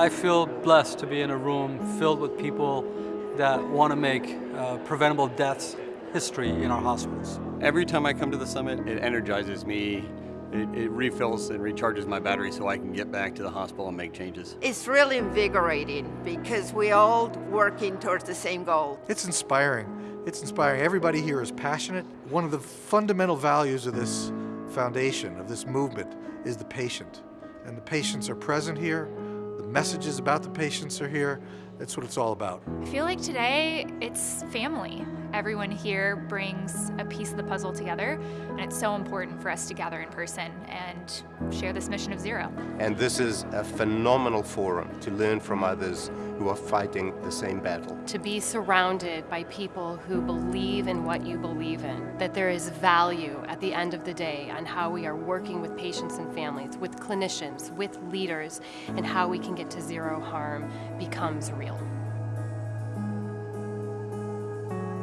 I feel blessed to be in a room filled with people that want to make uh, preventable deaths history in our hospitals. Every time I come to the summit, it energizes me. It, it, refills and recharges my battery so I can get back to the hospital and make changes. It's really invigorating because we're all working towards the same goal. It's inspiring. It's inspiring. Everybody here is passionate. One of the fundamental values of this foundation, of this movement, is the patient. And the patients are present here. The messages about the patients are here. That's what it's all about. I feel like today it's family. Everyone here brings a piece of the puzzle together, and it's so important for us to gather in person and share this mission of zero. And this is a phenomenal forum to learn from others who are fighting the same battle. To be surrounded by people who believe in what you believe in, that there is value at the end of the day on how we are working with patients and families, with clinicians, with leaders, and how we can get to zero harm becomes real.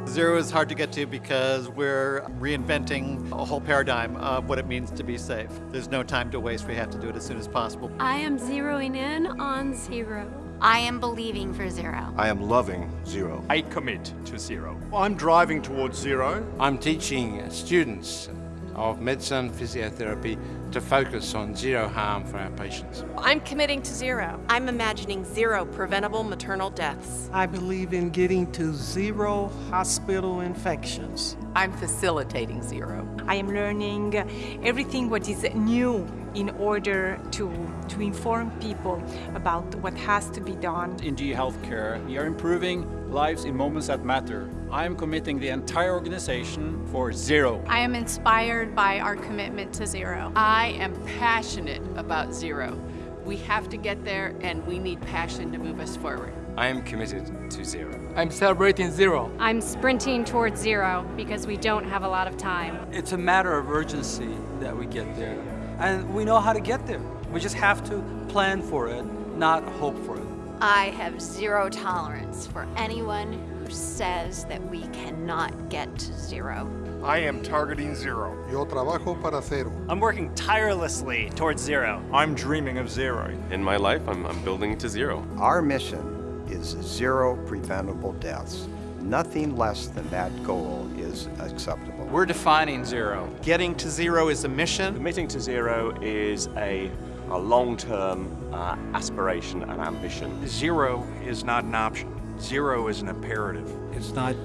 Zero is hard to get to because we're reinventing a whole paradigm of what it means to be safe. There's no time to waste. We have to do it as soon as possible. I am zeroing in on zero. I am believing for zero. I am loving zero. I commit to zero. I'm driving towards zero. I'm teaching students of medicine, physiotherapy, to focus on zero harm for our patients. I'm committing to zero. I'm imagining zero preventable maternal deaths. I believe in getting to zero hospital infections. I'm facilitating zero. I am learning everything what is new in order to, to inform people about what has to be done. In GE Healthcare, we are improving lives in moments that matter. I am committing the entire organization for zero. I am inspired by our commitment to zero. I am passionate about zero. We have to get there and we need passion to move us forward. I am committed to zero. I'm celebrating zero. I'm sprinting towards zero because we don't have a lot of time. It's a matter of urgency that we get there. And we know how to get there. We just have to plan for it, not hope for it. I have zero tolerance for anyone who says that we cannot get to zero. I am targeting zero. Yo trabajo para cero. I'm working tirelessly towards zero. I'm dreaming of zero. In my life, I'm, I'm building to zero. Our mission is zero preventable deaths. Nothing less than that goal is acceptable. We're defining zero. Getting to zero is a mission. Committing to zero is a, a long-term uh, aspiration and ambition. Zero is not an option. Zero is an imperative. It's not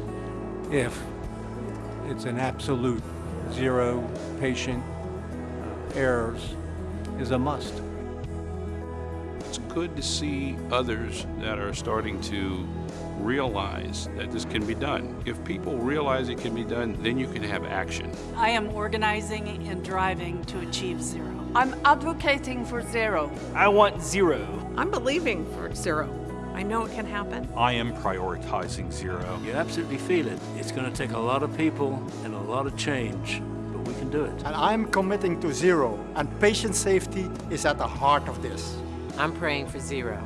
if, it's an absolute. Zero patient errors is a must. It's good to see others that are starting to realize that this can be done. If people realize it can be done, then you can have action. I am organizing and driving to achieve zero. I'm advocating for zero. I want zero. I'm believing for zero. I know it can happen. I am prioritizing zero. You absolutely feel it. It's going to take a lot of people and a lot of change, but we can do it. And I'm committing to zero, and patient safety is at the heart of this. I'm praying for zero.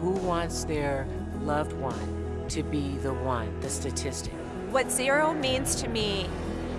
Who wants their loved one to be the one, the statistic? What zero means to me,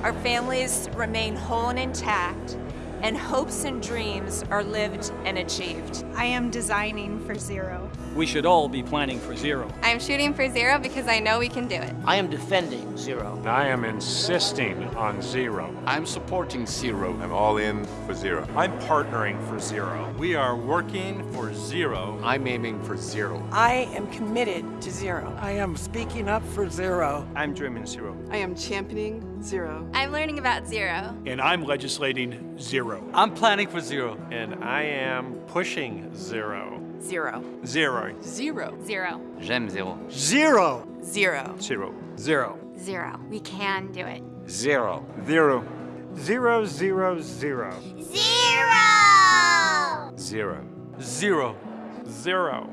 our families remain whole and intact, and hopes and dreams are lived and achieved. I am designing for zero. We should all be planning for zero. I am shooting for zero because I know we can do it. I am defending zero. I am insisting on zero. I'm supporting zero. I'm all in for zero. I'm partnering for zero. We are working for zero. I'm aiming for zero. I am committed to zero. I am speaking up for zero. I'm dreaming zero. I am championing zero. I'm learning about zero. And I'm legislating zero. I'm planning for zero. And I am pushing zero. Zero. Zero. Zero. Zero. J'aime zero. Zero. Zero. Zero. Zero. Zero. We can do it. Zero. Zero. Zero, zero, zero. Zero! Zero. Zero. Zero.